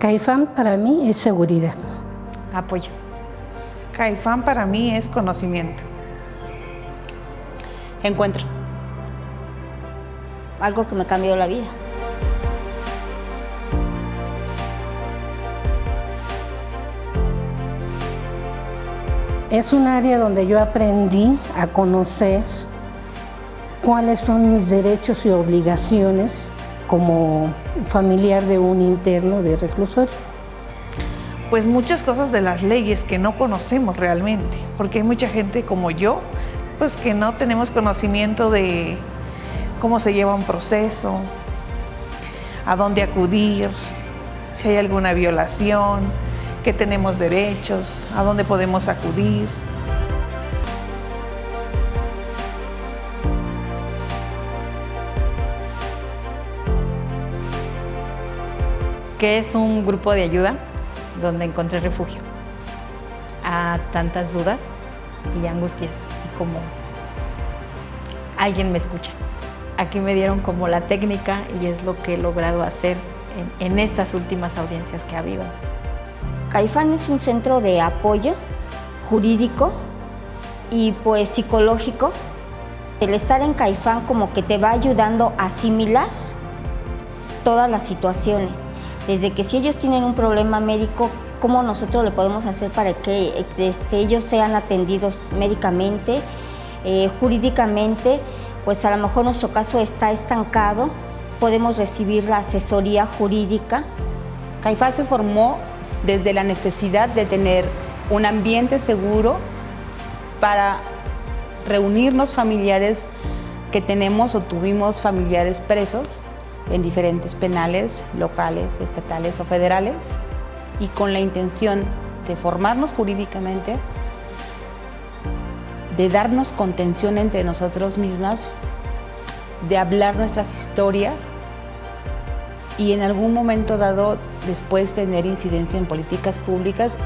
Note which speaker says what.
Speaker 1: Caifán para mí es seguridad.
Speaker 2: Apoyo.
Speaker 3: Caifán para mí es conocimiento.
Speaker 4: Encuentro.
Speaker 5: Algo que me cambió la vida.
Speaker 1: Es un área donde yo aprendí a conocer cuáles son mis derechos y obligaciones como familiar de un interno de reclusorio.
Speaker 3: Pues muchas cosas de las leyes que no conocemos realmente, porque hay mucha gente como yo, pues que no tenemos conocimiento de cómo se lleva un proceso, a dónde acudir, si hay alguna violación, qué tenemos derechos, a dónde podemos acudir.
Speaker 2: Que es un grupo de ayuda donde encontré refugio a tantas dudas y angustias, así como alguien me escucha. Aquí me dieron como la técnica y es lo que he logrado hacer en, estas últimas audiencias que ha habido.
Speaker 5: Caifán es un centro de apoyo jurídico y pues psicológico. El estar en Caifán como que te va ayudando a asimilar todas las situaciones. Desde que si ellos tienen un problema médico, ¿cómo nosotros le podemos hacer para que este, ellos sean atendidos médicamente, eh, jurídicamente? Pues a lo mejor nuestro caso está estancado, podemos recibir la asesoría jurídica.
Speaker 4: Caifán se formó desde la necesidad de tener un ambiente seguro para reunirnos familiares que tenemos o tuvimos familiares presos en diferentes penales locales, estatales o federales y con la intención de formarnos jurídicamente, de darnos contención entre nosotros mismas, de hablar nuestras historias y en algún momento dado después tener incidencia en políticas públicas.